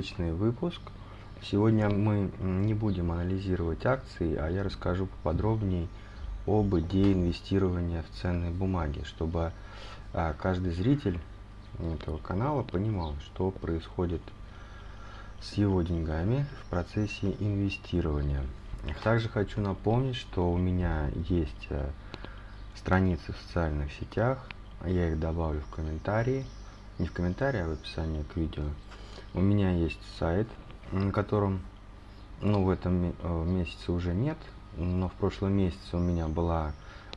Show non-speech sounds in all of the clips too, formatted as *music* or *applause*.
необычный выпуск. Сегодня мы не будем анализировать акции, а я расскажу поподробнее об идее инвестирования в ценные бумаги, чтобы а, каждый зритель этого канала понимал, что происходит с его деньгами в процессе инвестирования. Также хочу напомнить, что у меня есть э, страницы в социальных сетях, я их добавлю в комментарии, не в комментарии, а в описании к видео. У меня есть сайт, на котором, ну, в этом э, месяце уже нет, но в прошлом месяце у меня была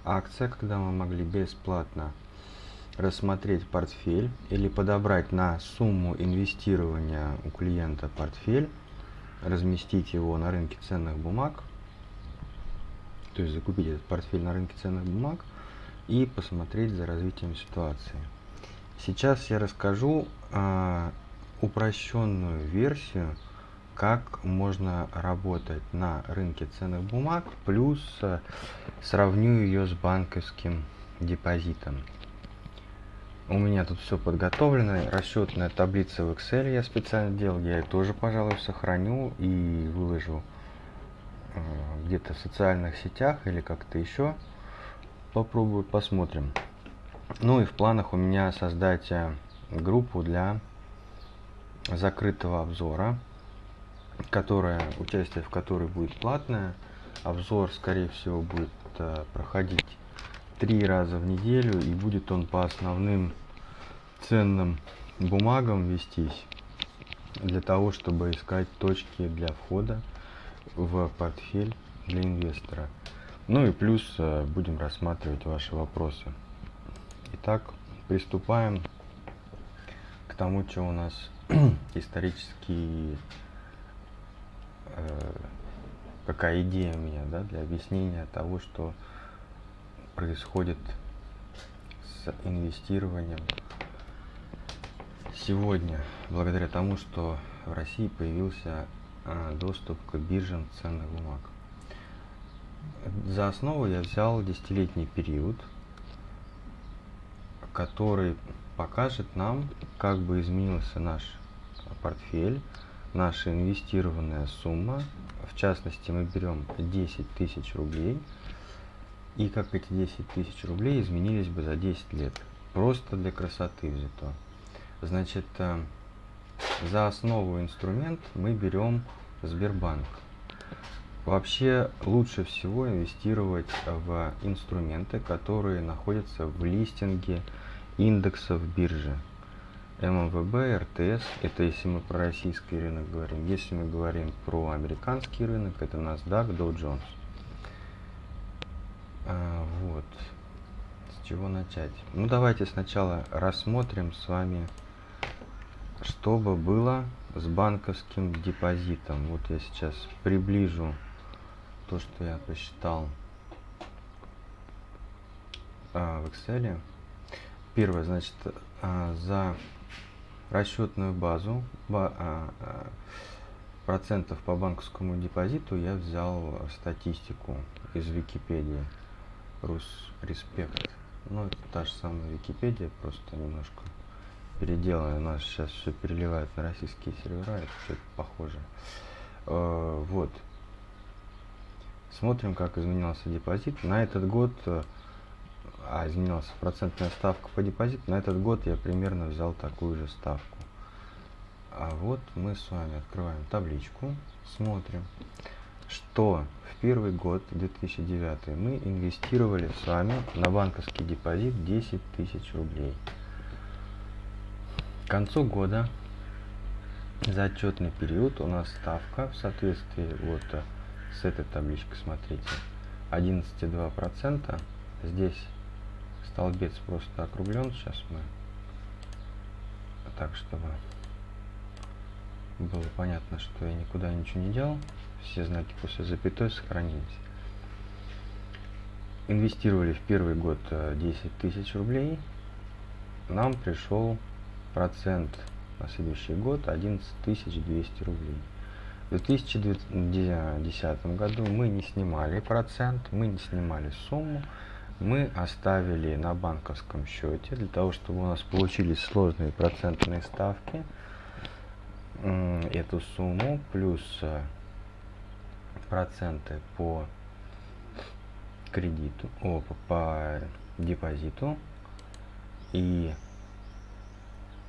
акция, когда мы могли бесплатно рассмотреть портфель или подобрать на сумму инвестирования у клиента портфель, разместить его на рынке ценных бумаг, то есть закупить этот портфель на рынке ценных бумаг и посмотреть за развитием ситуации. Сейчас я расскажу э, упрощенную версию, как можно работать на рынке ценных бумаг, плюс э, сравню ее с банковским депозитом. У меня тут все подготовлено, расчетная таблица в Excel я специально делал, я ее тоже, пожалуй, сохраню и выложу э, где-то в социальных сетях или как-то еще. Попробую, посмотрим. Ну и в планах у меня создать э, группу для закрытого обзора, которая, участие в которой будет платное. Обзор, скорее всего, будет э, проходить три раза в неделю и будет он по основным ценным бумагам вестись для того, чтобы искать точки для входа в портфель для инвестора. Ну и плюс э, будем рассматривать ваши вопросы. Итак, приступаем к тому, что у нас *clears throat* исторически, э, какая идея у меня да, для объяснения того, что происходит с инвестированием сегодня, благодаря тому, что в России появился э, доступ к биржам ценных бумаг. За основу я взял десятилетний период – который покажет нам, как бы изменился наш портфель, наша инвестированная сумма. В частности, мы берем 10 тысяч рублей, и как эти 10 тысяч рублей изменились бы за 10 лет. Просто для красоты взято. Значит, э, за основу инструмент мы берем Сбербанк. Вообще лучше всего инвестировать в инструменты, которые находятся в листинге индексов биржи. ММВБ, РТС, это если мы про российский рынок говорим. Если мы говорим про американский рынок, это NASDAQ, Dow Jones. А, вот. С чего начать? Ну, давайте сначала рассмотрим с вами, что бы было с банковским депозитом. Вот я сейчас приближу то, что я посчитал а, в Excel. Первое, значит, а, за расчетную базу ба, а, а, процентов по банковскому депозиту я взял статистику из Википедии. Рус Респект. Ну, это та же самая Википедия, просто немножко переделанная. У нас сейчас все переливают на российские сервера, это все похоже. Вот. Смотрим, как изменился депозит. На этот год а изменилась процентная ставка по депозиту, на этот год я примерно взял такую же ставку. А вот мы с вами открываем табличку, смотрим, что в первый год, 2009, мы инвестировали с вами на банковский депозит 10 тысяч рублей. К концу года за отчетный период у нас ставка в соответствии вот с этой табличкой, смотрите, 11,2%. Здесь столбец просто округлен. Сейчас мы так, чтобы было понятно, что я никуда ничего не делал. Все знаки после запятой сохранились. Инвестировали в первый год 10 э, тысяч рублей. Нам пришел процент на следующий год 11 200 рублей. В 2010 году мы не снимали процент, мы не снимали сумму, мы оставили на банковском счете для того, чтобы у нас получились сложные процентные ставки. эту сумму плюс э, проценты по кредиту, о, по, по депозиту и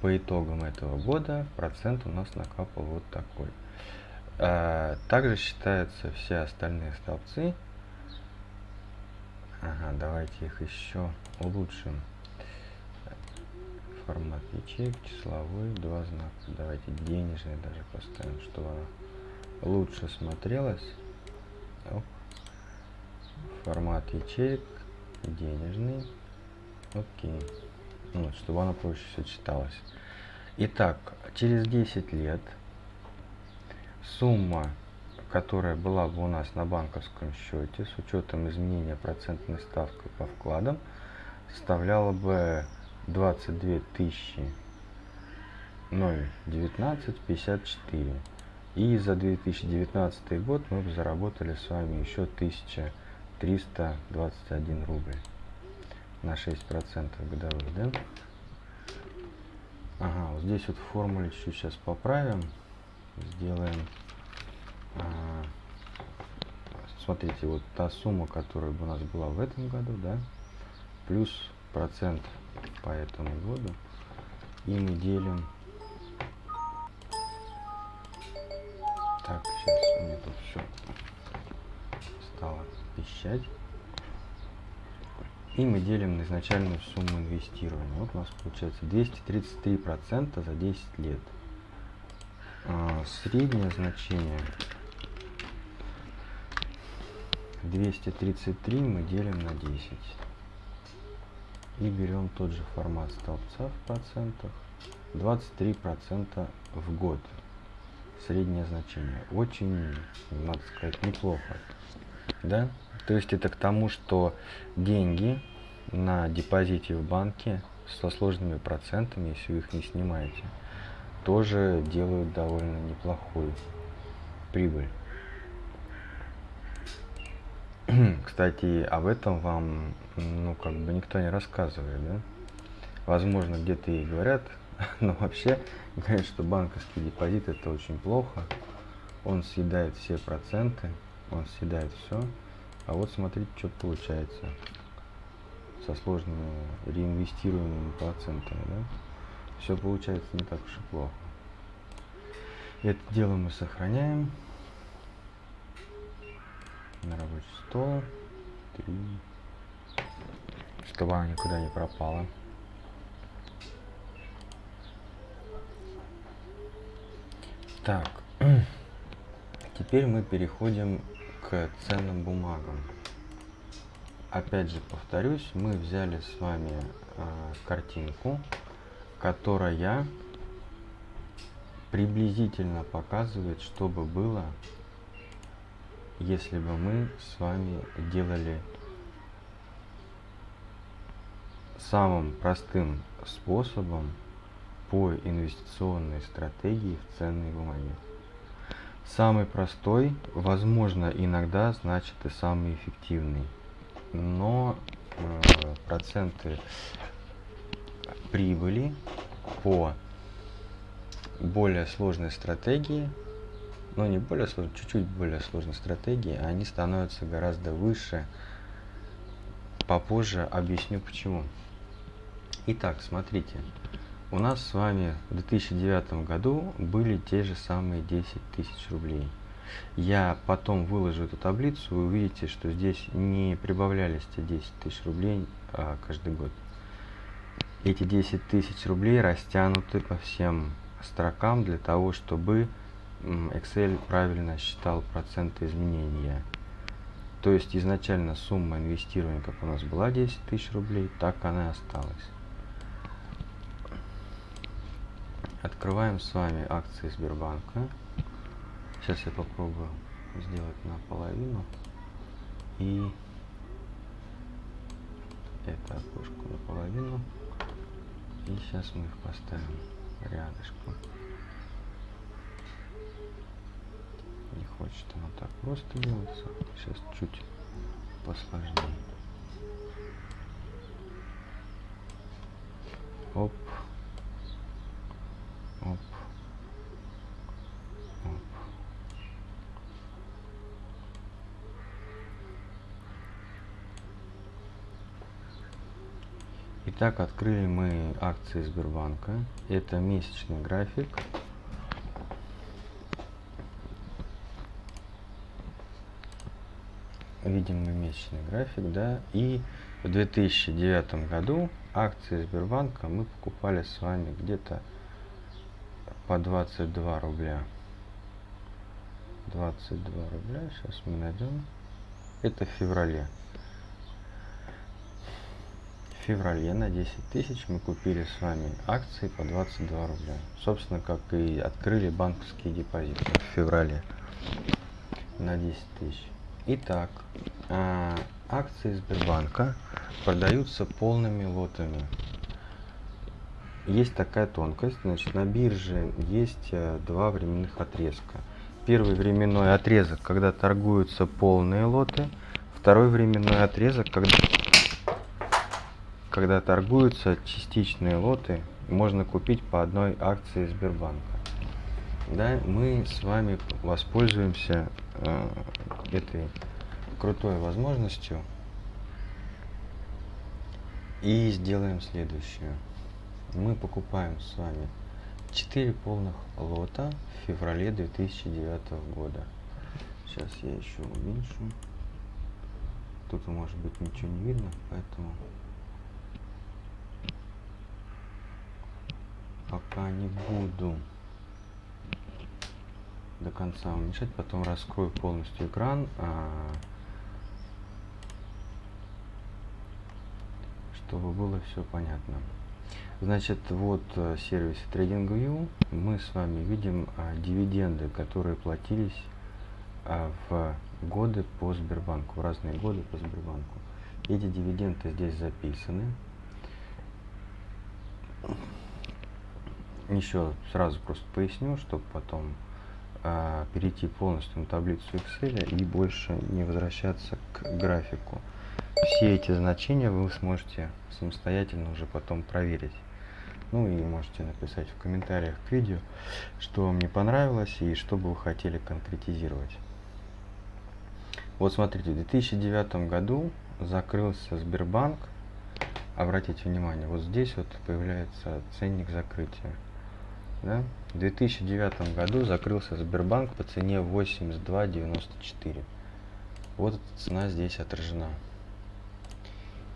по итогам этого года процент у нас накапал вот такой. А, также считаются все остальные столбцы. Ага, давайте их еще улучшим. Формат ячеек, числовой, два знака. Давайте денежный даже поставим, чтобы она лучше смотрелась. Оп. Формат ячеек, денежный. Окей. Ну, чтобы она проще все читалась. Итак, через 10 лет сумма, которая была бы у нас на банковском счете с учетом изменения процентной ставки по вкладам, составляла бы 22 тысячи 01954. И за 2019 год мы бы заработали с вами еще 1321 рубль на 6% годовых, да? Ага, вот здесь вот формуле чуть-чуть сейчас поправим. Сделаем. А, смотрите, вот та сумма, которая у нас была в этом году, да, плюс процент по этому году. И мы делим. Так, сейчас у меня тут все стало пищать. И мы делим на изначальную сумму инвестирования. Вот у нас получается 233% за 10 лет. А, среднее значение 233 мы делим на 10. И берем тот же формат столбца в процентах. 23% в год. Среднее значение. Очень, надо сказать, неплохо. Да? То есть это к тому, что деньги на депозите в банке со сложными процентами, если вы их не снимаете, тоже делают довольно неплохую прибыль. *clears throat* Кстати, об этом вам, ну, как бы никто не рассказывает, да? Возможно, где-то и говорят, *laughs* но вообще говорят, что банковский депозит это очень плохо. Он съедает все проценты, он съедает все. А вот смотрите, что получается со сложными реинвестируемыми процентами, да? Все получается не так уж и плохо. Это дело мы сохраняем на стол. Три. Чтобы она никуда не пропала. Так. *clears throat* Теперь мы переходим к ценным бумагам. Опять же повторюсь, мы взяли с вами э, картинку, которая приблизительно показывает, что бы было, если бы мы с вами делали самым простым способом по инвестиционной стратегии в ценные бумаги. Самый простой, возможно, иногда значит и самый эффективный. Но э, проценты прибыли по более сложной стратегии, ну не более сложной, чуть-чуть более сложной стратегии, они становятся гораздо выше. Попозже объясню почему. Итак, смотрите. У нас с вами в 2009 году были те же самые 10 тысяч рублей. Я потом выложу эту таблицу, вы увидите, что здесь не прибавлялись те 10 тысяч рублей а, каждый год. Эти 10 тысяч рублей растянуты по всем строкам для того, чтобы Excel правильно считал проценты изменения. То есть изначально сумма инвестирования, как у нас была 10 тысяч рублей, так она и осталась. Открываем с вами акции Сбербанка. Сейчас я попробую сделать наполовину. И это окошко наполовину. И сейчас мы их поставим рядышком. не хочет она так просто делаться а сейчас чуть посложнее оп оп оп Итак, открыли мы акции Сбербанка. Это месячный график. Видим мы месячный график, да. И в 2009 году акции Сбербанка мы покупали с вами где-то по 22 рубля. 22 рубля, сейчас мы найдем. Это в феврале. В феврале на 10 тысяч мы купили с вами акции по 22 рубля. Собственно, как и открыли банковские депозиты в феврале на 10 тысяч. Итак, а, акции Сбербанка продаются полными лотами. Есть такая тонкость, значит, на бирже есть э, два временных отрезка. Первый временной отрезок, когда торгуются полные лоты. Второй временной отрезок, когда, когда торгуются частичные лоты, можно купить по одной акции Сбербанка. Да, мы с вами воспользуемся э, этой крутой возможностью и сделаем следующее. Мы покупаем с вами 4 полных лота в феврале 2009 года. Сейчас я еще уменьшу. Тут может быть ничего не видно, поэтому пока не буду до конца уменьшать, потом раскрою полностью экран, а, чтобы было все понятно. Значит, вот э, сервис TradingView. Мы с вами видим а, дивиденды, которые платились а, в годы по Сбербанку, в разные годы по Сбербанку. Эти дивиденды здесь записаны. Еще сразу просто поясню, чтобы потом а, перейти полностью на таблицу Excel и больше не возвращаться к графику. Все эти значения вы сможете самостоятельно уже потом проверить. Ну и можете написать в комментариях к видео, что вам не понравилось и что бы вы хотели конкретизировать. Вот смотрите, в 2009 году закрылся Сбербанк. Обратите внимание, вот здесь вот появляется ценник закрытия. Да? В 2009 году закрылся Сбербанк по цене 82.94. Вот эта цена здесь отражена.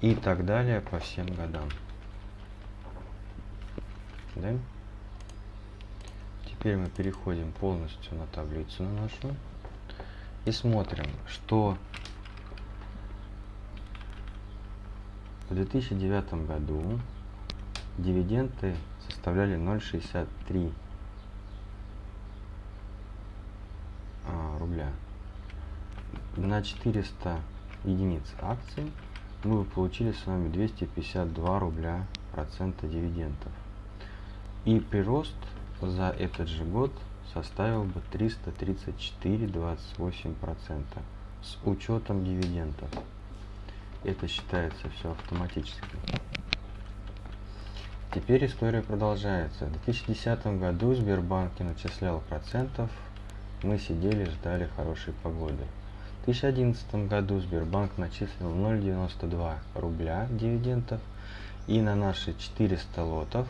И так далее по всем годам. Да? Теперь мы переходим полностью на таблицу на нашу и смотрим, что в 2009 году дивиденды составляли 0,63 а, рубля. На 400 единиц акций мы бы получили с вами 252 рубля процента дивидендов. И прирост за этот же год составил бы 334,28% процента с учетом дивидендов. Это считается все автоматически. Теперь история продолжается. В 2010 году Сбербанк не начислял процентов, мы сидели, ждали хорошей погоды. В 2011 году Сбербанк начислил 0,92 рубля дивидендов и на наши 400 лотов,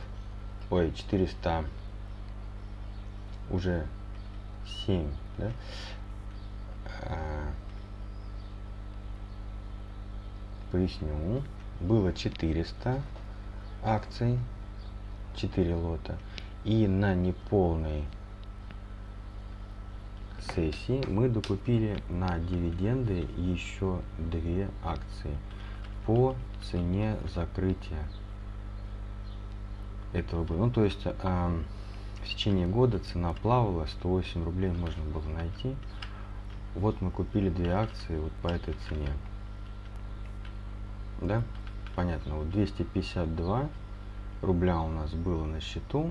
ой, 400, уже 7, да, а, поясню, было 400 акций, 4 лота. И на неполной сессии мы докупили на дивиденды еще две акции по цене закрытия этого года. Ну, то есть э, в течение года цена плавала, 108 рублей можно было найти. Вот мы купили две акции вот по этой цене. Да? понятно, вот 252 рубля у нас было на счету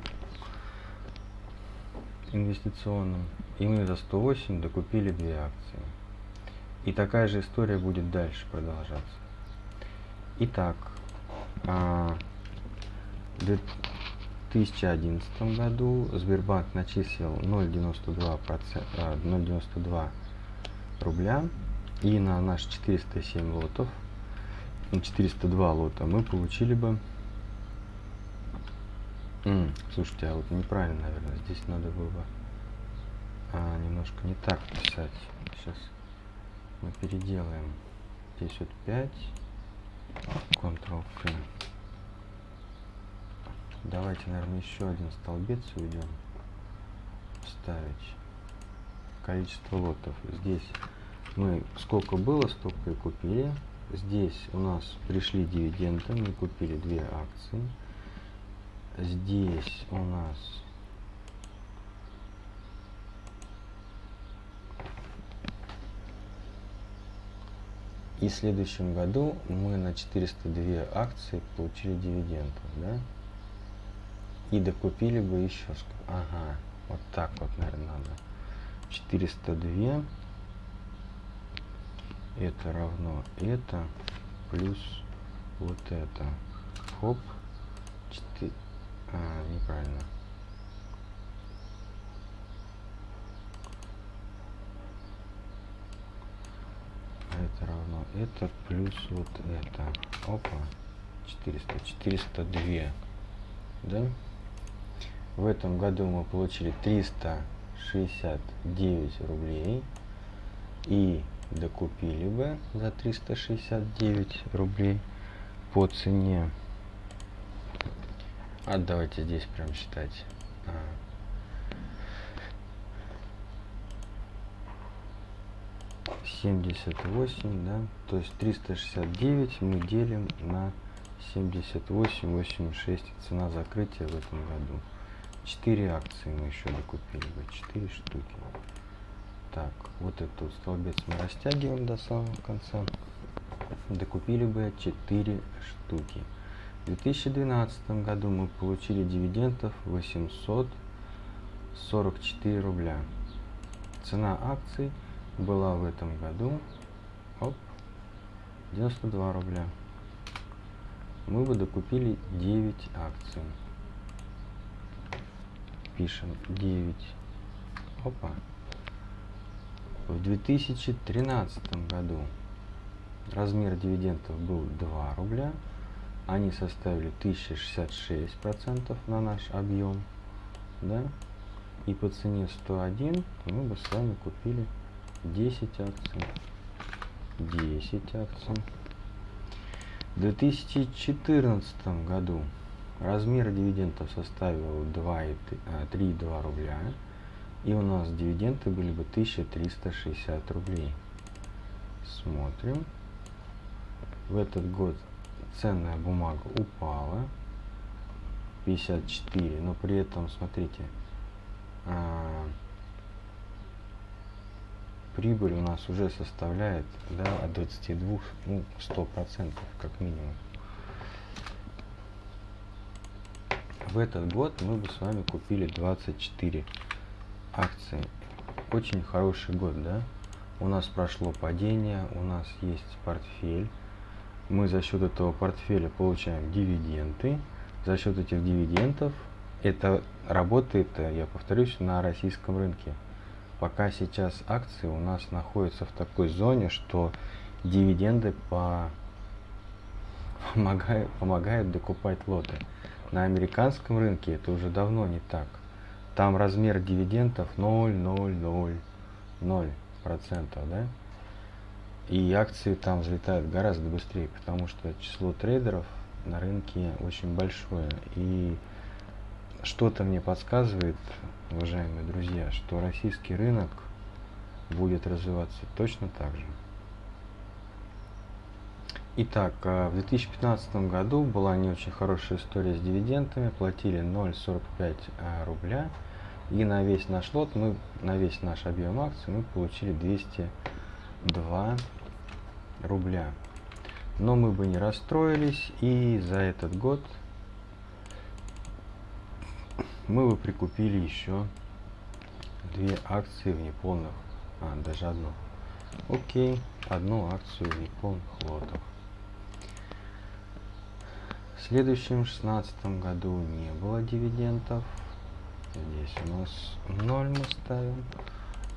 инвестиционном, и мы за 108 докупили две акции. И такая же история будет дальше продолжаться. Итак, а, в 2011 году Сбербанк начислил 0,92 0,92 рубля и на наш 407 лотов 402 лота, мы получили бы М, слушайте, а вот неправильно, наверное, здесь надо было бы а, немножко не так писать. Сейчас мы переделаем. Здесь вот 5, Ctrl-K. Давайте, наверное, еще один столбец уйдем. Ставить количество лотов. Здесь мы сколько было, столько и купили. Здесь у нас пришли дивиденды, мы купили две акции. Здесь у нас И в следующем году мы на 402 акции получили дивиденды, да? И докупили бы еще? Ага, вот так вот, наверное, надо. 402 это равно это плюс вот это. Хоп. 4. А, неправильно. это равно это плюс вот это. Опа. 400. 402. Да? В этом году мы получили 369 рублей. И докупили бы за 369 рублей по цене. А давайте здесь прям считать. А, 78, да, то есть 369 мы делим на 78, 86 цена закрытия в этом году. 4 акции мы еще докупили бы, 4 штуки. Так, вот этот столбец мы растягиваем до самого конца. Докупили бы 4 штуки. В 2012 году мы получили дивидендов 844 рубля. Цена акций была в этом году оп, 92 рубля. Мы бы докупили 9 акций. Пишем 9. Опа. В 2013 году размер дивидендов был 2 рубля. Они составили 1066% на наш объем. Да? И по цене 101 мы бы с вами купили 10 акций. 10 акций. В 2014 году размер дивидендов составил 3,2 рубля. И у нас дивиденды были бы 1360 рублей. Смотрим. В этот год ценная бумага упала 54, но при этом, смотрите, а, прибыль у нас уже составляет да, от 22, ну, 100 процентов как минимум. В этот год мы бы с вами купили 24 акции. Очень хороший год, да? У нас прошло падение, у нас есть портфель. Мы за счет этого портфеля получаем дивиденды. За счет этих дивидендов это работает, я повторюсь, на российском рынке пока сейчас акции у нас находятся в такой зоне, что дивиденды по... помогают, помогают докупать лоты. На американском рынке это уже давно не так. Там размер дивидендов 0,000 процентов, да? И акции там взлетают гораздо быстрее, потому что число трейдеров на рынке очень большое. И что-то мне подсказывает, уважаемые друзья, что российский рынок будет развиваться точно так же. Итак, а, в 2015 году была не очень хорошая история с дивидендами, платили 0,45 а, рубля, и на весь наш лот, мы, на весь наш объем акций мы получили 202 рубля. Но мы бы не расстроились, и за этот год мы бы прикупили еще две акции в неполных, а, даже одну. Окей, одну акцию в неполных лотах. В следующем шестнадцатом году не было дивидендов. Здесь у нас 0 мы ставим.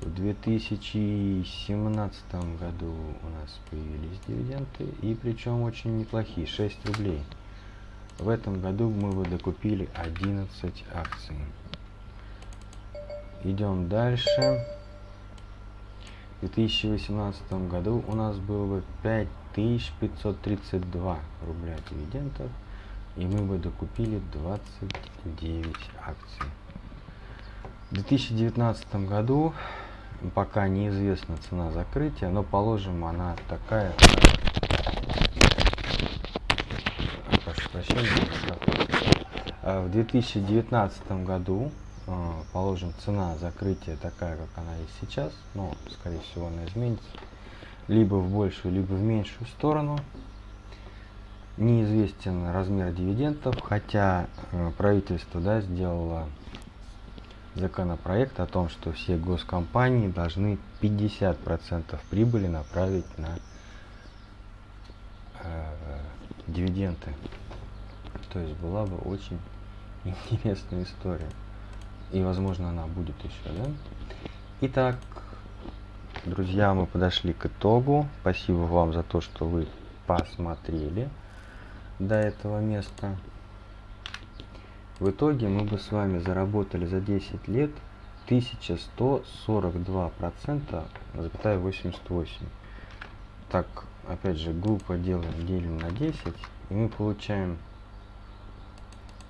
В 2017 году у нас появились дивиденды. И причем очень неплохие, 6 рублей. В этом году мы бы докупили 11 акций. Идем дальше. В 2018 году у нас было бы 5532 рубля дивидендов. И мы бы докупили 29 акций. В 2019 году пока неизвестна цена закрытия, но положим она такая. Прошу прощения. А в 2019 году, а, положим, цена закрытия такая, как она есть сейчас, но, скорее всего, она изменится либо в большую, либо в меньшую сторону. Неизвестен размер дивидендов, хотя э, правительство да, сделало законопроект о том, что все госкомпании должны 50% прибыли направить на э, дивиденды. То есть была бы очень *laughs* интересная история. И возможно она будет еще, да? Итак, друзья, мы подошли к итогу. Спасибо вам за то, что вы посмотрели до этого места. В итоге мы бы с вами заработали за 10 лет 1142%, запятая 88. Так, опять же, группа делаем, делим на 10, и мы получаем,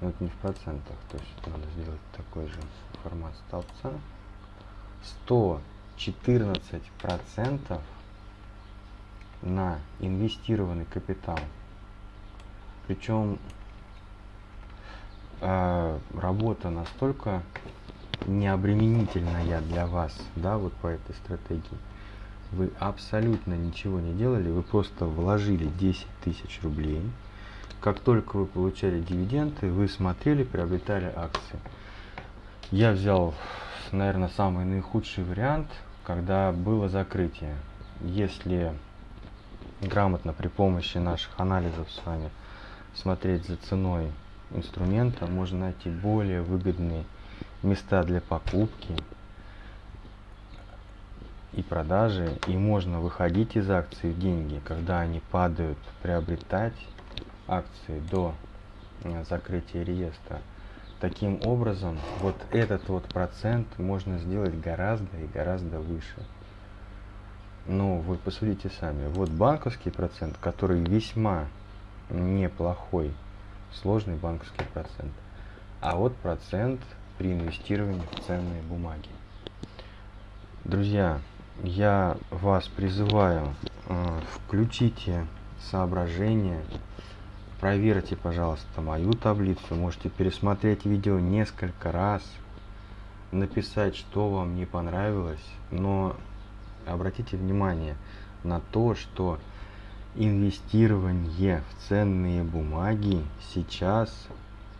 ну это не в процентах, то есть надо сделать такой же формат столбца, 114% на инвестированный капитал. Причем э, работа настолько необременительная для вас, да, вот по этой стратегии. Вы абсолютно ничего не делали, вы просто вложили 10 тысяч рублей. Как только вы получали дивиденды, вы смотрели, приобретали акции. Я взял, наверное, самый наихудший вариант, когда было закрытие. Если грамотно при помощи наших анализов с вами смотреть за ценой инструмента можно найти более выгодные места для покупки и продажи. И можно выходить из акций деньги когда они падают приобретать акции до э, закрытия реестра. Таким образом вот этот вот процент можно сделать гораздо и гораздо выше. Ну вы посудите сами. Вот банковский процент который весьма неплохой сложный банковский процент. А вот процент при инвестировании в ценные бумаги. Друзья, я вас призываю, э, включите соображения, проверьте, пожалуйста, мою таблицу, можете пересмотреть видео несколько раз, написать, что вам не понравилось, но обратите внимание на то, что инвестирование в ценные бумаги сейчас,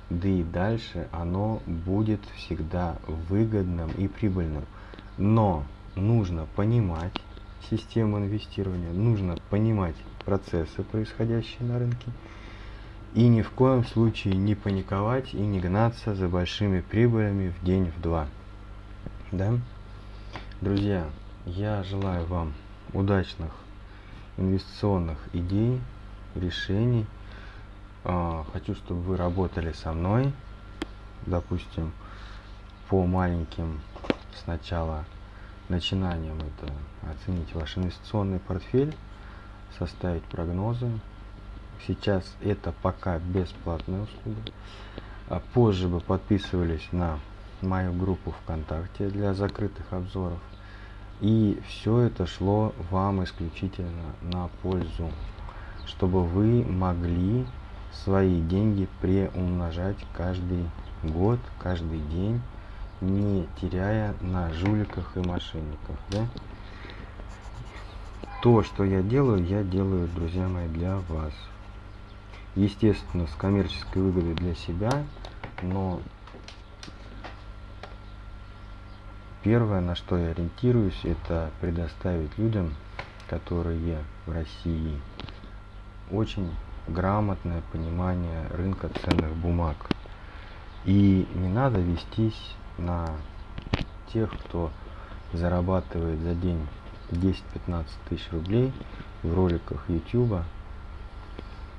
да и дальше, оно будет всегда выгодным и прибыльным. Но нужно понимать систему инвестирования, нужно понимать процессы, происходящие на рынке, и ни в коем случае не паниковать и не гнаться за большими прибылями в день, в два. Да? Друзья, я желаю вам удачных инвестиционных идей, решений. А, хочу, чтобы вы работали со мной, допустим, по маленьким сначала начинаниям это оценить ваш инвестиционный портфель, составить прогнозы. Сейчас это пока бесплатная услуга. А позже бы подписывались на мою группу ВКонтакте для закрытых обзоров. И все это шло вам исключительно на пользу, чтобы вы могли свои деньги преумножать каждый год, каждый день, не теряя на жуликах и мошенниках. Да? То, что я делаю, я делаю, друзья мои, для вас. Естественно, с коммерческой выгодой для себя, но Первое, на что я ориентируюсь, это предоставить людям, которые в России очень грамотное понимание рынка ценных бумаг. И не надо вестись на тех, кто зарабатывает за день 10-15 тысяч рублей в роликах YouTube.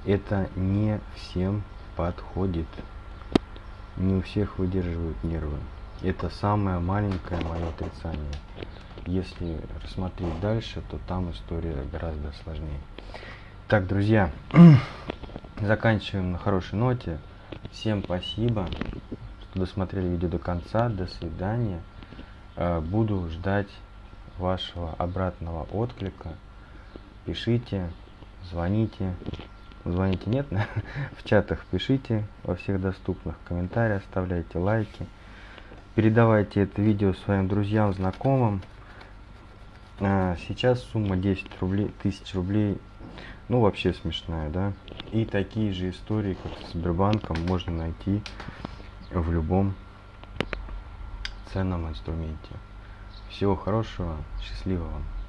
Это не всем подходит. Не у всех выдерживают нервы. Это самое маленькое мое отрицание. Если рассмотреть дальше, то там история гораздо сложнее. Так, друзья, *clears throat* заканчиваем на хорошей ноте. Всем спасибо, что досмотрели видео до конца. До свидания. Э, буду ждать вашего обратного отклика. Пишите, звоните. Звоните нет, *laughs* в чатах пишите во всех доступных комментариях, оставляйте лайки. Передавайте это видео своим друзьям, знакомым. А, сейчас сумма 10 рублей, тысяч рублей, ну вообще смешная, да. И такие же истории, как с Сбербанком, можно найти в любом ценном инструменте. Всего хорошего, счастливого вам.